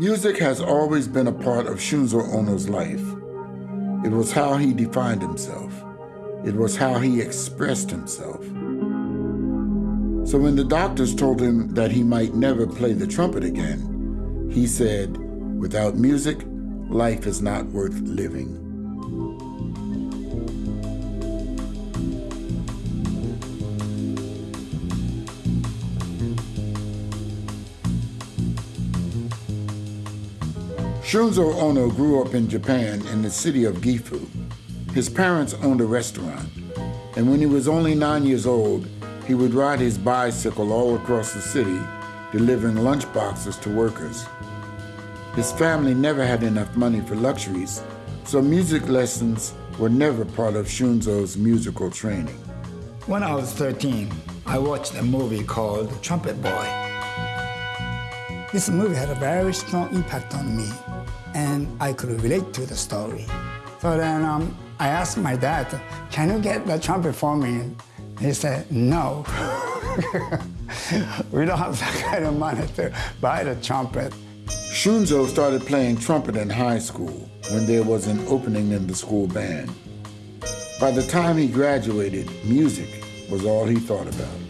Music has always been a part of Shunzo Ono's life. It was how he defined himself. It was how he expressed himself. So when the doctors told him that he might never play the trumpet again, he said, without music, life is not worth living. Shunzo Ono grew up in Japan in the city of Gifu. His parents owned a restaurant, and when he was only nine years old, he would ride his bicycle all across the city, delivering lunch boxes to workers. His family never had enough money for luxuries, so music lessons were never part of Shunzo's musical training. When I was 13, I watched a movie called Trumpet Boy. This movie had a very strong impact on me and I could relate to the story. So then um, I asked my dad, can you get the trumpet for me? He said, no. we don't have that kind of money to buy the trumpet. Shunzo started playing trumpet in high school when there was an opening in the school band. By the time he graduated, music was all he thought about.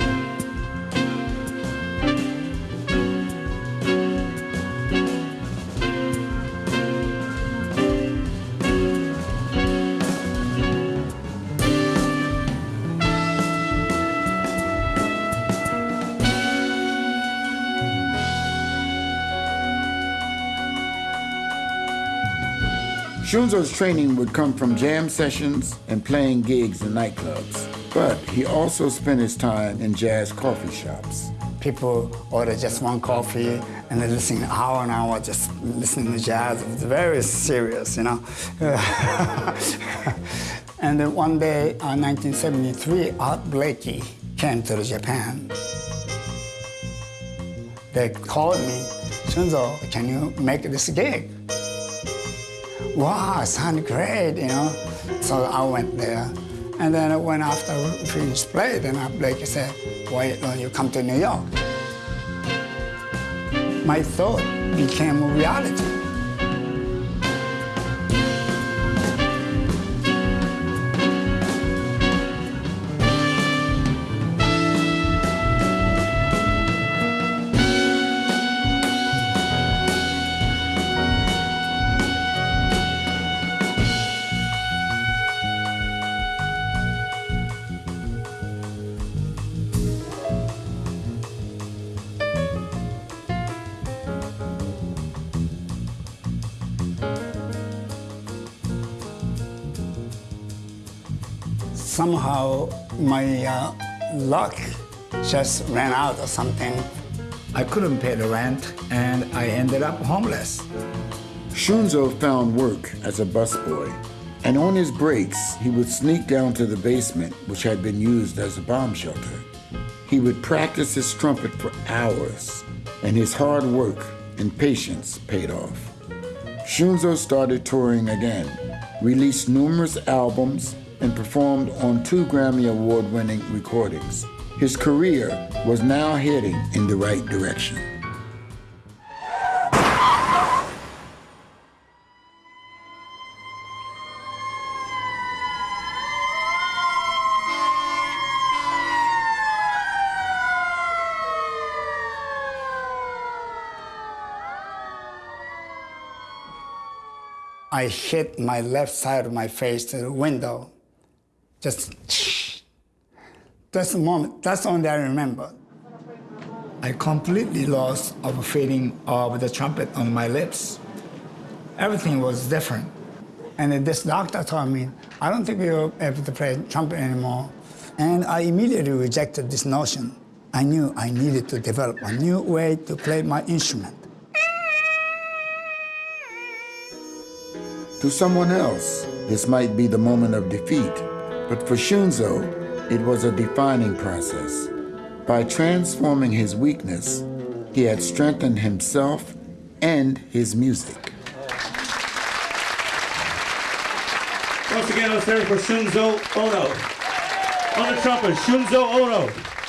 Shunzo's training would come from jam sessions and playing gigs in nightclubs, but he also spent his time in jazz coffee shops. People order just one coffee and they listen hour and hour just listening to jazz. It's very serious, you know. and then one day, uh, in 1973, Art Blakey came to Japan. They called me, Shunzo, can you make this gig? Wow, sound great, you know. So I went there. And then when after we finished play, then I Blake said, why don't you come to New York? My thought became a reality. Somehow my uh, luck just ran out or something. I couldn't pay the rent, and I ended up homeless. Shunzo found work as a busboy, and on his breaks, he would sneak down to the basement, which had been used as a bomb shelter. He would practice his trumpet for hours, and his hard work and patience paid off. Shunzo started touring again, released numerous albums, and performed on two Grammy Award winning recordings. His career was now heading in the right direction. I hit my left side of my face to the window just, that's the moment, that's the only I remember. I completely lost of feeling of the trumpet on my lips. Everything was different. And this doctor told me, I don't think you'll able to play trumpet anymore. And I immediately rejected this notion. I knew I needed to develop a new way to play my instrument. To someone else, this might be the moment of defeat. But for Shunzo, it was a defining process. By transforming his weakness, he had strengthened himself and his music. Once again, let's hear it for Shunzo Ono. On the trumpet, Shunzo Ono.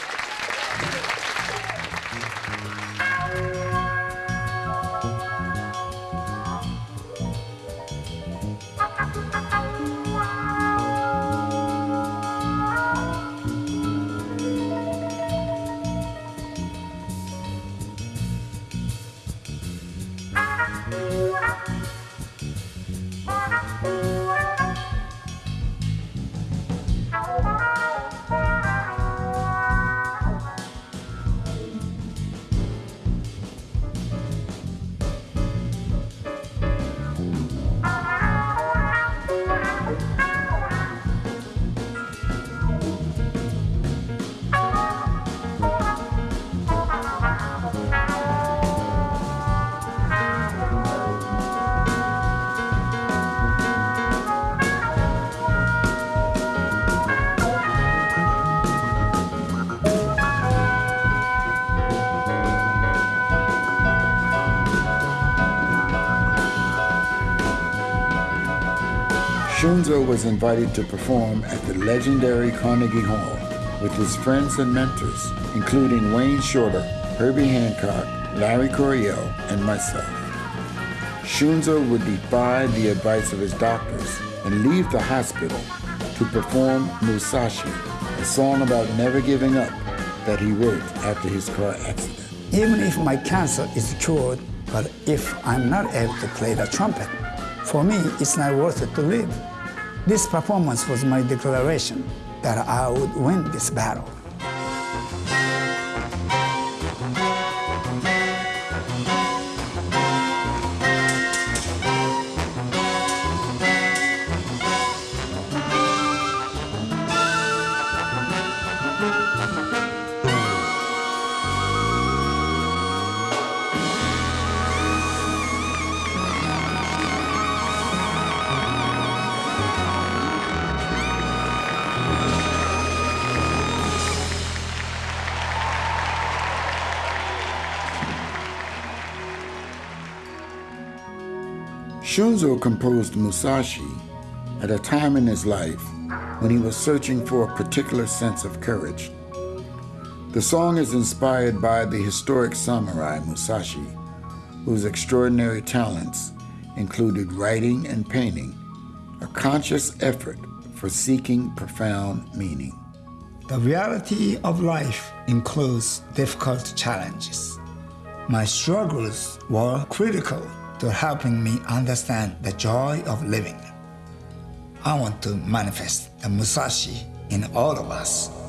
Shunzo was invited to perform at the legendary Carnegie Hall with his friends and mentors, including Wayne Shorter, Herbie Hancock, Larry Coryell, and myself. Shunzo would defy the advice of his doctors and leave the hospital to perform Musashi, a song about never giving up that he wrote after his car accident. Even if my cancer is cured, but if I'm not able to play the trumpet, for me, it's not worth it to live. This performance was my declaration that I would win this battle. Shunzo composed Musashi at a time in his life when he was searching for a particular sense of courage. The song is inspired by the historic samurai Musashi, whose extraordinary talents included writing and painting, a conscious effort for seeking profound meaning. The reality of life includes difficult challenges. My struggles were critical to helping me understand the joy of living. I want to manifest the Musashi in all of us.